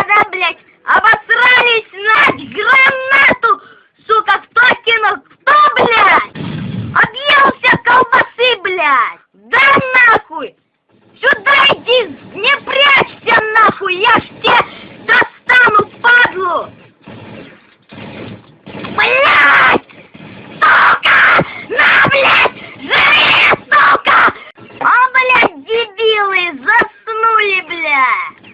когда, блядь, обосрались на гранату, сука, кто кинул, кто, блядь? Объелся колбасы, блядь! Да нахуй! Сюда иди,